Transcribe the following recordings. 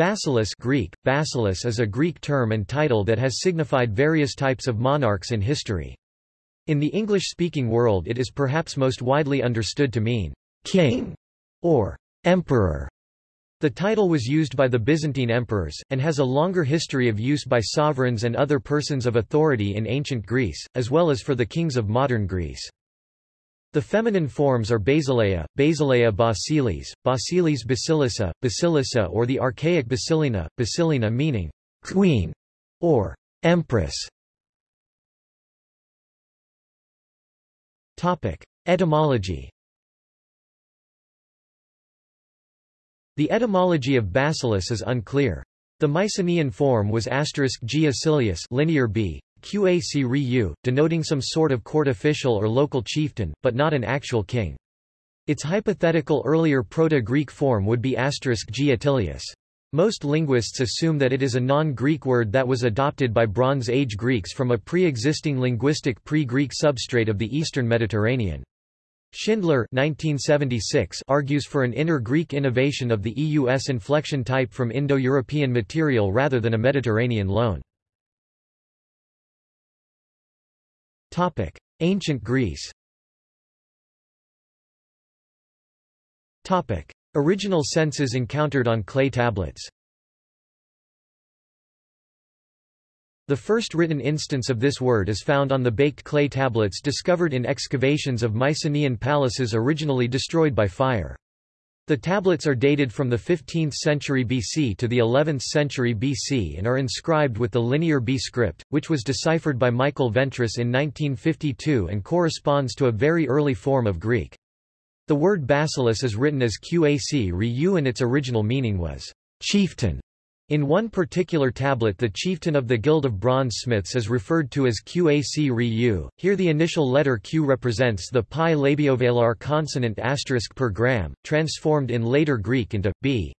Basileus Greek, Basileus is a Greek term and title that has signified various types of monarchs in history. In the English-speaking world it is perhaps most widely understood to mean king or emperor. The title was used by the Byzantine emperors, and has a longer history of use by sovereigns and other persons of authority in ancient Greece, as well as for the kings of modern Greece. The feminine forms are Basileia, Basileia Basilis, Basilis Basilissa, Basilissa or the archaic Basilina, Basilina meaning queen or empress. Topic: Etymology The etymology of basileus is unclear. The Mycenaean form was asterisk g linear b, qac ryu, denoting some sort of court official or local chieftain, but not an actual king. Its hypothetical earlier Proto-Greek form would be asterisk g Attilius. Most linguists assume that it is a non-Greek word that was adopted by Bronze Age Greeks from a pre-existing linguistic pre-Greek substrate of the eastern Mediterranean. Schindler 1976 argues for an inner Greek innovation of the EUS inflection type from Indo-European material rather than a Mediterranean loan. Topic: Ancient Greece. Topic: Original senses encountered on clay tablets. The first written instance of this word is found on the baked clay tablets discovered in excavations of Mycenaean palaces originally destroyed by fire. The tablets are dated from the 15th century BC to the 11th century BC and are inscribed with the Linear B script, which was deciphered by Michael Ventris in 1952 and corresponds to a very early form of Greek. The word basileus is written as qac ryu and its original meaning was chieftain. In one particular tablet the chieftain of the Guild of Bronzesmiths is referred to as Qac Ryu. Here the initial letter Q represents the pi labiovelar consonant asterisk per gram, transformed in later Greek into b.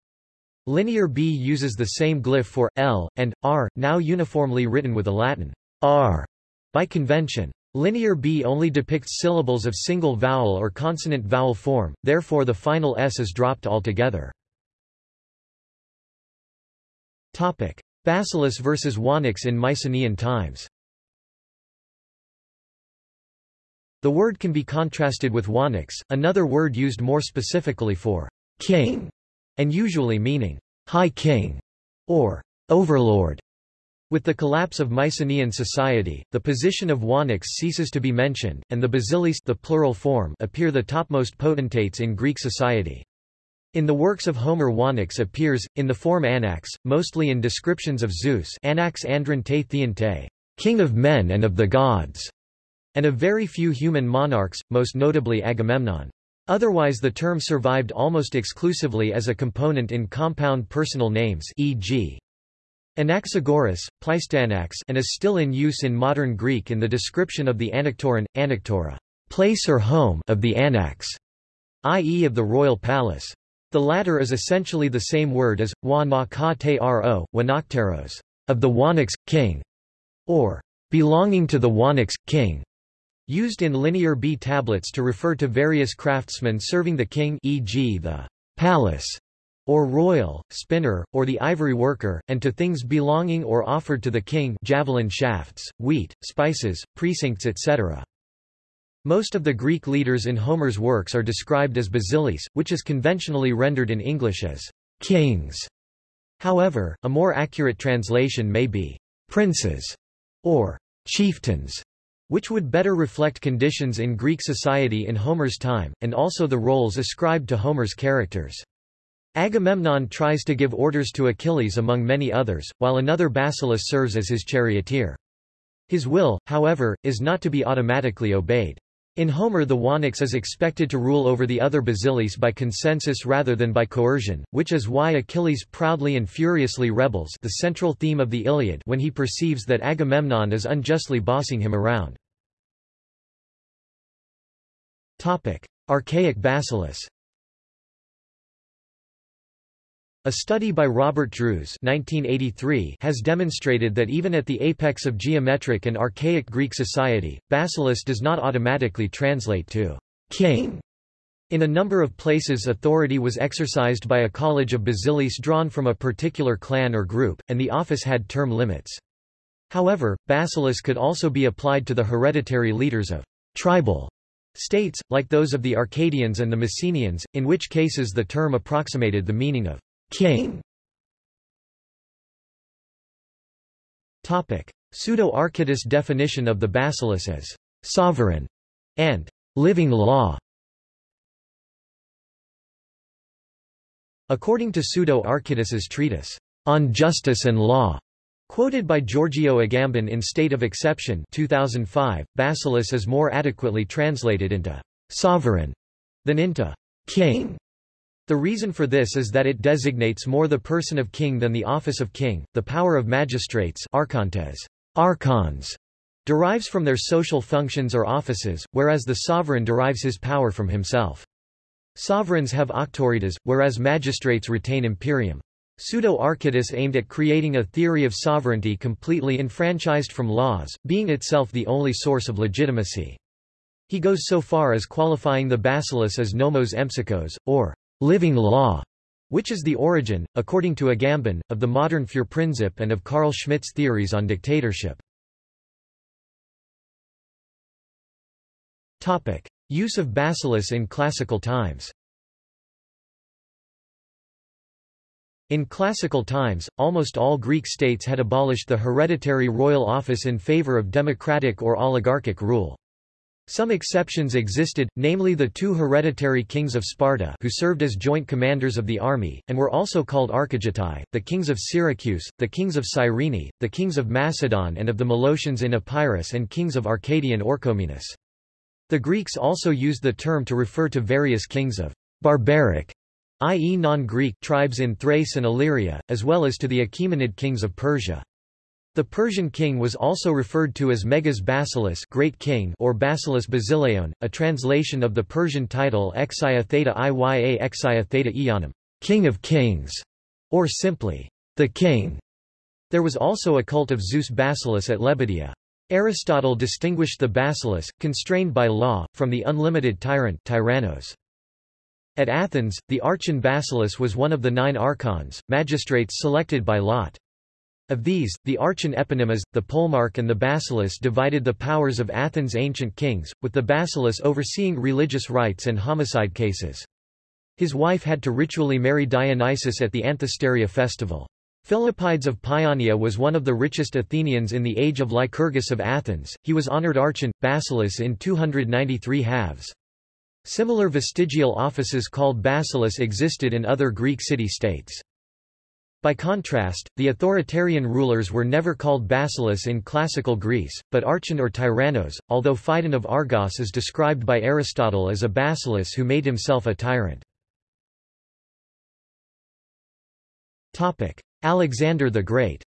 Linear B uses the same glyph for L and R, now uniformly written with a Latin R by convention. Linear B only depicts syllables of single vowel or consonant vowel form, therefore the final S is dropped altogether. Topic: Basileus versus Wanax in Mycenaean times. The word can be contrasted with Wanax, another word used more specifically for king, and usually meaning high king or overlord. With the collapse of Mycenaean society, the position of Wanax ceases to be mentioned, and the basilis the plural form appear the topmost potentates in Greek society. In the works of Homer Wanax appears, in the form Anax, mostly in descriptions of Zeus Anax andron te king of men and of the gods, and of very few human monarchs, most notably Agamemnon. Otherwise the term survived almost exclusively as a component in compound personal names e.g. Anaxagoras, Pleistanax and is still in use in modern Greek in the description of the Anaktoron, Anaktora place or home of the Anax, i.e. of the royal palace. The latter is essentially the same word as wa na ka te ro, wanakteros, of the Wanax, king, or belonging to the Wanax, king, used in Linear B tablets to refer to various craftsmen serving the king e.g. the palace, or royal, spinner, or the ivory worker, and to things belonging or offered to the king javelin shafts, wheat, spices, precincts etc. Most of the Greek leaders in Homer's works are described as basilis, which is conventionally rendered in English as kings. However, a more accurate translation may be princes or chieftains, which would better reflect conditions in Greek society in Homer's time, and also the roles ascribed to Homer's characters. Agamemnon tries to give orders to Achilles among many others, while another basileus serves as his charioteer. His will, however, is not to be automatically obeyed. In Homer the Wanax is expected to rule over the other basilis by consensus rather than by coercion, which is why Achilles proudly and furiously rebels the central theme of the Iliad when he perceives that Agamemnon is unjustly bossing him around. Archaic basilis a study by Robert Drews 1983 has demonstrated that even at the apex of geometric and archaic Greek society, basileus does not automatically translate to king. In a number of places authority was exercised by a college of basilis drawn from a particular clan or group, and the office had term limits. However, basilis could also be applied to the hereditary leaders of tribal states, like those of the Arcadians and the Messenians, in which cases the term approximated the meaning of king. Pseudo-Archytas definition of the basilis as sovereign and living law According to Pseudo-Archytas's treatise, On Justice and Law, quoted by Giorgio Agamben in State of Exception 2005, basilis is more adequately translated into sovereign than into king. The reason for this is that it designates more the person of king than the office of king. The power of magistrates archontes, archons, derives from their social functions or offices, whereas the sovereign derives his power from himself. Sovereigns have auctoritas, whereas magistrates retain imperium. Pseudo-Archytas aimed at creating a theory of sovereignty completely enfranchised from laws, being itself the only source of legitimacy. He goes so far as qualifying the basilis as nomos empsychos, or living law, which is the origin, according to Agamben, of the modern Führerprinzip and of Carl Schmitt's theories on dictatorship. Topic. Use of basilis in classical times In classical times, almost all Greek states had abolished the hereditary royal office in favor of democratic or oligarchic rule. Some exceptions existed, namely the two hereditary kings of Sparta who served as joint commanders of the army, and were also called archigetai, the kings of Syracuse, the kings of Cyrene, the kings of Macedon and of the Molossians in Epirus and kings of Arcadian Orchomenus. The Greeks also used the term to refer to various kings of barbaric, i.e. non-Greek tribes in Thrace and Illyria, as well as to the Achaemenid kings of Persia. The Persian king was also referred to as Megas Basileus Great King or Basileus Basileon, a translation of the Persian title Exia Theta Iya Exia Theta King of Kings, or simply, the King. There was also a cult of Zeus Basileus at Lebadea. Aristotle distinguished the basileus, constrained by law, from the unlimited tyrant tyrannos. At Athens, the archon basileus was one of the nine archons, magistrates selected by lot. Of these, the archon eponymos, the polemarch and the basileus divided the powers of Athens' ancient kings, with the basileus overseeing religious rites and homicide cases. His wife had to ritually marry Dionysus at the Anthesteria festival. Philippides of Paeania was one of the richest Athenians in the age of Lycurgus of Athens, he was honored archon, basileus in 293 halves. Similar vestigial offices called basileus existed in other Greek city-states. By contrast, the authoritarian rulers were never called basileus in classical Greece, but archon or tyrannos, although Phidon of Argos is described by Aristotle as a basileus who made himself a tyrant. Alexander the Great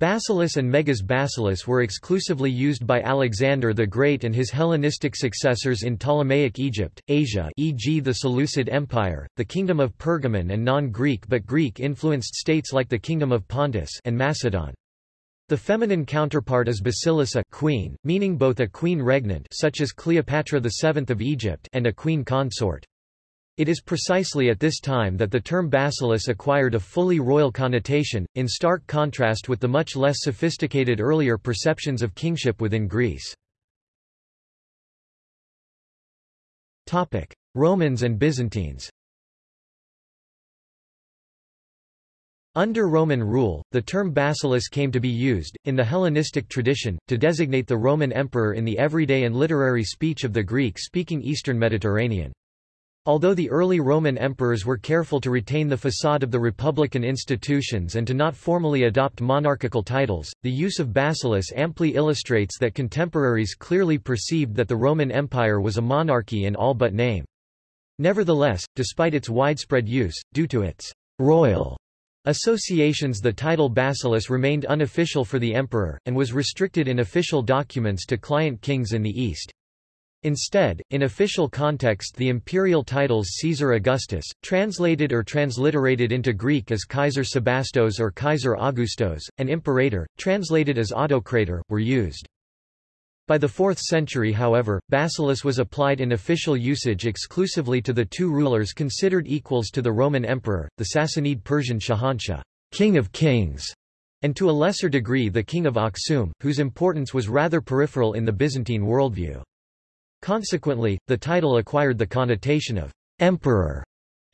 Basileus and Megas Basileus were exclusively used by Alexander the Great and his Hellenistic successors in Ptolemaic Egypt, Asia e.g. the Seleucid Empire, the Kingdom of Pergamon and non-Greek but Greek-influenced states like the Kingdom of Pontus and Macedon. The feminine counterpart is Basilissa queen, meaning both a queen regnant such as Cleopatra VII of Egypt and a queen consort. It is precisely at this time that the term basileus acquired a fully royal connotation, in stark contrast with the much less sophisticated earlier perceptions of kingship within Greece. Romans and Byzantines Under Roman rule, the term basileus came to be used, in the Hellenistic tradition, to designate the Roman emperor in the everyday and literary speech of the Greek-speaking Eastern Mediterranean. Although the early Roman emperors were careful to retain the facade of the republican institutions and to not formally adopt monarchical titles, the use of basileus amply illustrates that contemporaries clearly perceived that the Roman Empire was a monarchy in all but name. Nevertheless, despite its widespread use, due to its royal associations the title basileus remained unofficial for the emperor, and was restricted in official documents to client kings in the East. Instead, in official context the imperial titles Caesar Augustus, translated or transliterated into Greek as Kaiser Sebastos or Kaiser Augustos, and Imperator, translated as Autocrator, were used. By the 4th century however, basileus was applied in official usage exclusively to the two rulers considered equals to the Roman emperor, the Sassanid Persian Shahanshah, king of kings, and to a lesser degree the king of Aksum, whose importance was rather peripheral in the Byzantine worldview. Consequently, the title acquired the connotation of emperor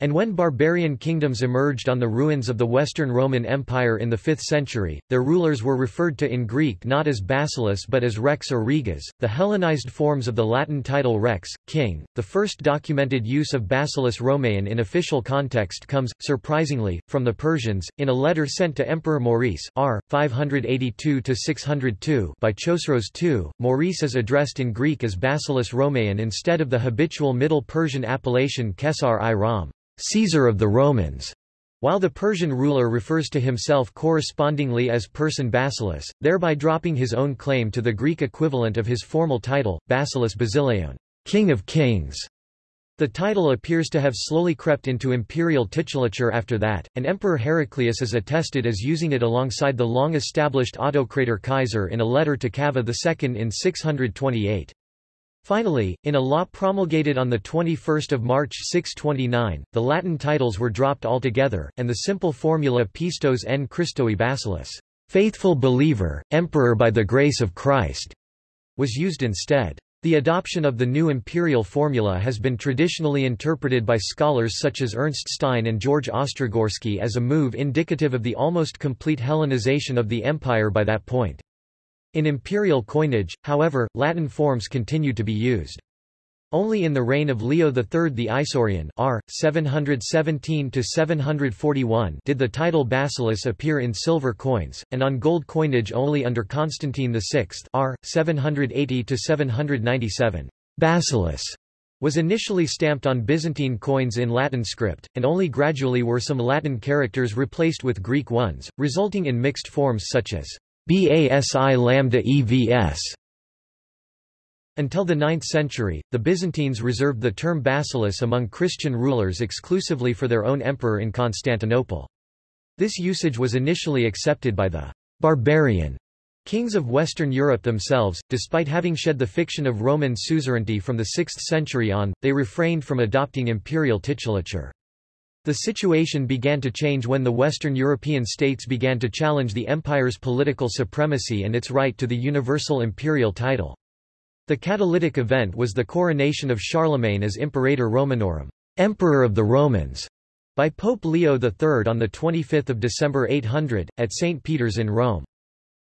and when barbarian kingdoms emerged on the ruins of the Western Roman Empire in the 5th century, their rulers were referred to in Greek not as basileus but as rex or reges, the Hellenized forms of the Latin title rex, king. The first documented use of basileus Romaean in official context comes, surprisingly, from the Persians, in a letter sent to Emperor Maurice r. 582–602 by Chosroes II. Maurice is addressed in Greek as basileus Romaean instead of the habitual Middle Persian appellation Kesar i Ram. Caesar of the Romans, while the Persian ruler refers to himself correspondingly as person Basileus, thereby dropping his own claim to the Greek equivalent of his formal title, Basileus Basileion, King of Kings. The title appears to have slowly crept into imperial titulature after that, and Emperor Heraclius is attested as using it alongside the long-established autocrator Kaiser in a letter to Kavadh II in 628. Finally, in a law promulgated on 21 March 629, the Latin titles were dropped altogether, and the simple formula Pistos en Christoi basilis, faithful believer, emperor by the grace of Christ, was used instead. The adoption of the new imperial formula has been traditionally interpreted by scholars such as Ernst Stein and George Ostrogorsky as a move indicative of the almost complete Hellenization of the empire by that point. In imperial coinage, however, Latin forms continued to be used. Only in the reign of Leo III the Isaurian r. 717–741 did the title basileus appear in silver coins, and on gold coinage only under Constantine VI r. 780–797. Basileus was initially stamped on Byzantine coins in Latin script, and only gradually were some Latin characters replaced with Greek ones, resulting in mixed forms such as BASI lambda EVS. Until the 9th century, the Byzantines reserved the term basileus among Christian rulers exclusively for their own emperor in Constantinople. This usage was initially accepted by the barbarian kings of Western Europe themselves, despite having shed the fiction of Roman suzerainty from the 6th century on, they refrained from adopting imperial titulature. The situation began to change when the Western European states began to challenge the empire's political supremacy and its right to the universal imperial title. The catalytic event was the coronation of Charlemagne as Imperator Romanorum, Emperor of the Romans, by Pope Leo III on 25 December 800, at St. Peter's in Rome.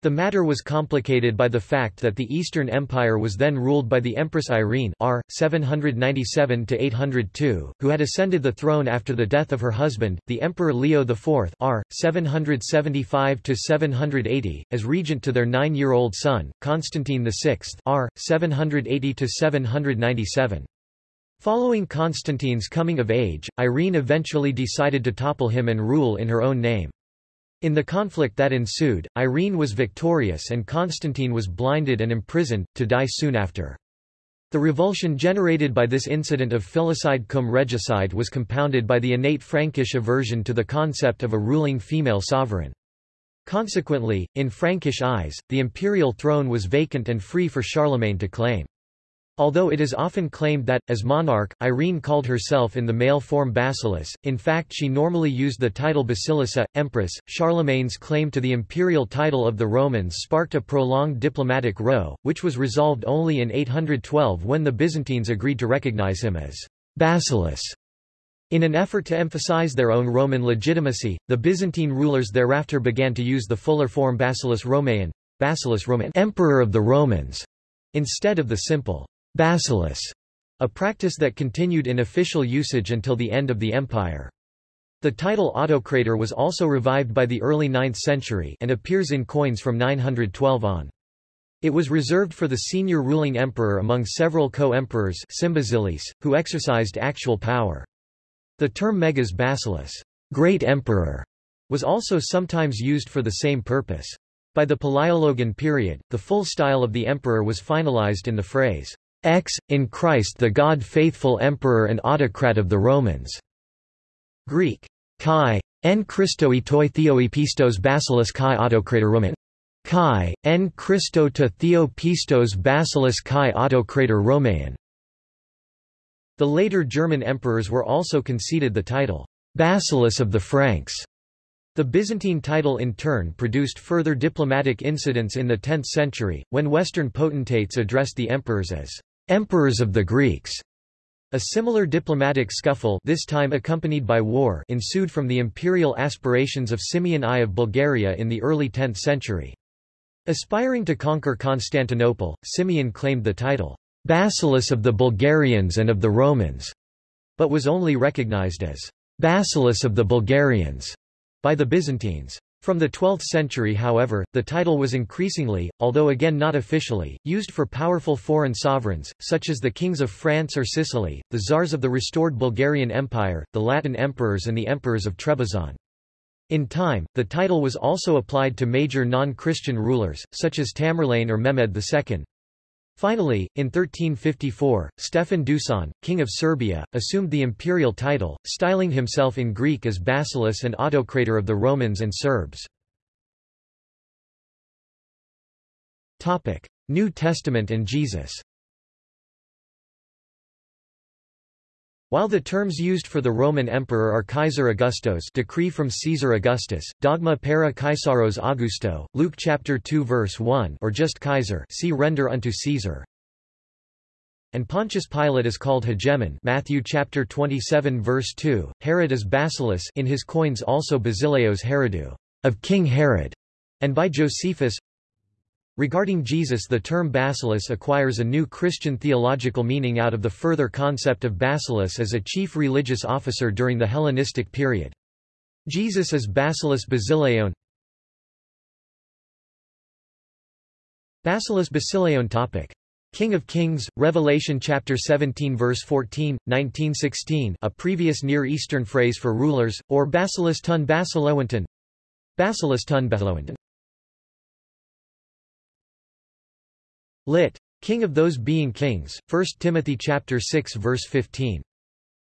The matter was complicated by the fact that the Eastern Empire was then ruled by the Empress Irene r. 797–802, who had ascended the throne after the death of her husband, the Emperor Leo IV r. 775–780, as regent to their nine-year-old son, Constantine VI r. 780–797. Following Constantine's coming of age, Irene eventually decided to topple him and rule in her own name. In the conflict that ensued, Irene was victorious and Constantine was blinded and imprisoned, to die soon after. The revulsion generated by this incident of filicide cum regicide was compounded by the innate Frankish aversion to the concept of a ruling female sovereign. Consequently, in Frankish eyes, the imperial throne was vacant and free for Charlemagne to claim. Although it is often claimed that, as monarch, Irene called herself in the male form Basileus, in fact she normally used the title Basilissa, Empress. Charlemagne's claim to the imperial title of the Romans sparked a prolonged diplomatic row, which was resolved only in 812 when the Byzantines agreed to recognize him as Basileus. In an effort to emphasize their own Roman legitimacy, the Byzantine rulers thereafter began to use the fuller form Basileus Romaean, Basileus Roman Emperor of the Romans, instead of the simple Basileus, a practice that continued in official usage until the end of the empire. The title autocrator was also revived by the early 9th century and appears in coins from 912 on. It was reserved for the senior ruling emperor among several co-emperors who exercised actual power. The term megas basileus, great emperor, was also sometimes used for the same purpose. By the Palaiologan period, the full style of the emperor was finalized in the phrase, X, in Christ the God-faithful emperor and autocrat of the Romans. Greek. Kai, en Christoi toi theoi pistos basileus kai autocrator Roman. Kai, en Christo to Theo Pistos Basilis Kai Autocrator Romaean. The later German emperors were also conceded the title, Basileus of the Franks. The Byzantine title in turn produced further diplomatic incidents in the 10th century, when Western potentates addressed the emperors as emperors of the Greeks. A similar diplomatic scuffle this time accompanied by war ensued from the imperial aspirations of Simeon I of Bulgaria in the early 10th century. Aspiring to conquer Constantinople, Simeon claimed the title, Basileus of the Bulgarians and of the Romans, but was only recognized as Basileus of the Bulgarians by the Byzantines. From the 12th century however, the title was increasingly, although again not officially, used for powerful foreign sovereigns, such as the kings of France or Sicily, the czars of the restored Bulgarian Empire, the Latin emperors and the emperors of Trebizond. In time, the title was also applied to major non-Christian rulers, such as Tamerlane or Mehmed II. Finally, in 1354, Stefan Dusan, king of Serbia, assumed the imperial title, styling himself in Greek as Basileus and autocrator of the Romans and Serbs. New Testament and Jesus While the terms used for the Roman emperor are Kaiser Augustos decree from Caesar Augustus, dogma para Kaisaros Augusto, Luke chapter 2 verse 1 or just Kaiser see render unto Caesar. And Pontius Pilate is called hegemon Matthew chapter 27 verse 2, Herod is Basileus in his coins also Basileos Herodou, of King Herod, and by Josephus Regarding Jesus the term basileus acquires a new Christian theological meaning out of the further concept of basileus as a chief religious officer during the Hellenistic period. Jesus is Basileus Basileon Basileus Basileon topic. King of Kings, Revelation chapter 17 verse 14, 1916 a previous Near Eastern phrase for rulers, or Basileus tun Basileonton Basileus tun Basileonton Lit. King of those being kings, 1 Timothy chapter 6 verse 15.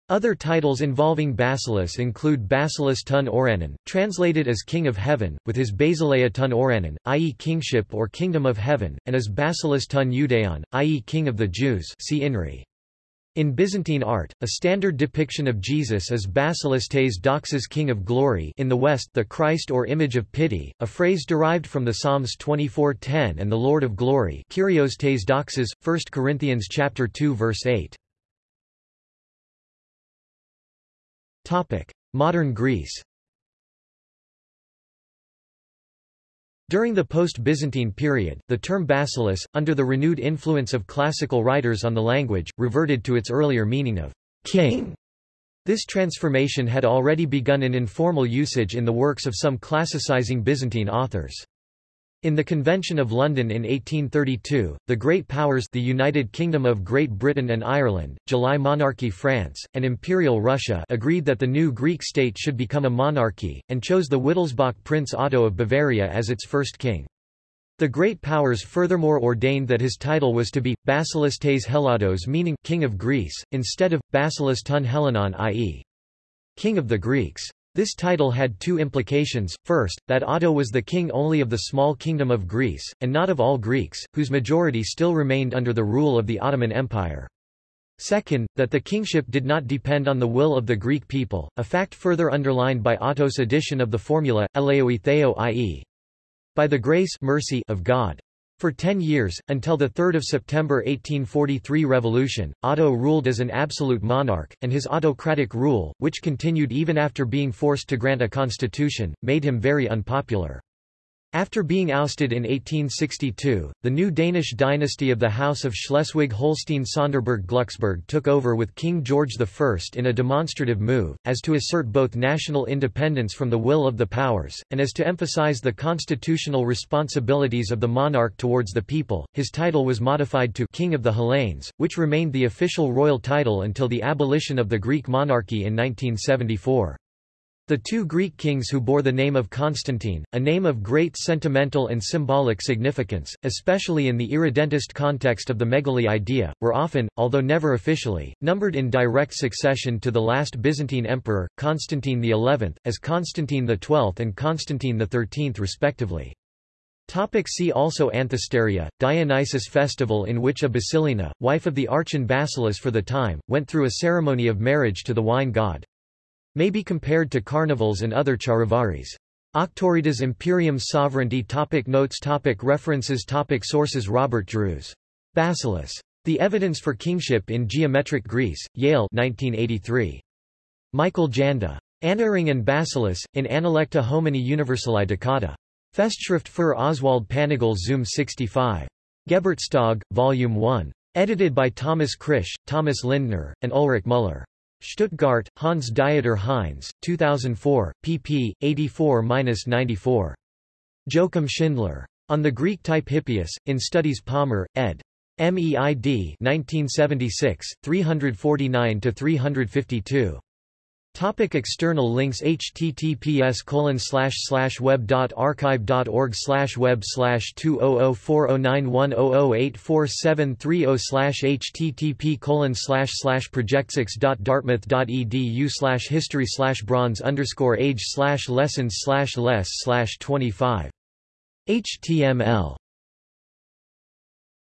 Other titles involving Basileus include Basileus tun Oranon, translated as King of Heaven, with his Basileia tun Oranon, i.e. kingship or kingdom of heaven, and as Basileus tun Judeon, i.e. King of the Jews see Inri. In Byzantine art, a standard depiction of Jesus is Basileus tes doxas King of Glory in the West the Christ or image of pity, a phrase derived from the Psalms 24:10 and the Lord of Glory Kyrios tes doxas, 1 Corinthians chapter 2 verse 8. Modern Greece During the post-Byzantine period, the term basileus, under the renewed influence of classical writers on the language, reverted to its earlier meaning of king. This transformation had already begun in informal usage in the works of some classicizing Byzantine authors. In the Convention of London in 1832, the Great Powers the United Kingdom of Great Britain and Ireland, July Monarchy France, and Imperial Russia agreed that the new Greek state should become a monarchy, and chose the Wittelsbach Prince Otto of Bavaria as its first king. The Great Powers furthermore ordained that his title was to be, Basileus tes Hellados meaning King of Greece, instead of, Basileus tun Hellenon i.e. King of the Greeks. This title had two implications, first, that Otto was the king only of the small kingdom of Greece, and not of all Greeks, whose majority still remained under the rule of the Ottoman Empire. Second, that the kingship did not depend on the will of the Greek people, a fact further underlined by Otto's addition of the formula, theo i.e. by the grace mercy of God. For ten years, until the 3 September 1843 revolution, Otto ruled as an absolute monarch, and his autocratic rule, which continued even after being forced to grant a constitution, made him very unpopular. After being ousted in 1862, the new Danish dynasty of the House of Schleswig-Holstein-Sonderburg-Glucksburg took over with King George I in a demonstrative move, as to assert both national independence from the will of the powers, and as to emphasize the constitutional responsibilities of the monarch towards the people. His title was modified to King of the Hellenes, which remained the official royal title until the abolition of the Greek monarchy in 1974. The two Greek kings who bore the name of Constantine, a name of great sentimental and symbolic significance, especially in the irredentist context of the Megali idea, were often, although never officially, numbered in direct succession to the last Byzantine emperor, Constantine XI, as Constantine XII and Constantine XIII respectively. Topic see also Anthesteria, Dionysus festival in which a Basilina, wife of the archon Basileus for the time, went through a ceremony of marriage to the wine god. May be compared to carnivals and other charivaris. Auctoritas Imperium Sovereignty topic Notes topic References topic Sources Robert Drews. Basileus. The Evidence for Kingship in Geometric Greece, Yale 1983. Michael Janda. Anhering and Basileus, in Analecta Homini Universali Dicata. Festschrift für Oswald Panagl Zum 65. Geburtstag, Volume 1. Edited by Thomas Krisch, Thomas Lindner, and Ulrich Müller. Stuttgart, Hans Dieter Heinz, 2004, pp. 84-94. Joachim Schindler. On the Greek type Hippias, in Studies Palmer, ed. MEID 1976, 349-352. Topic external links https colon slash slash web dot archive dot org slash web slash two oh oh four oh nine one oh oh eight four seven three oh slash http colon slash slash projectsix dot dartmouth dot edu slash history slash bronze underscore age slash lessons slash less slash twenty five html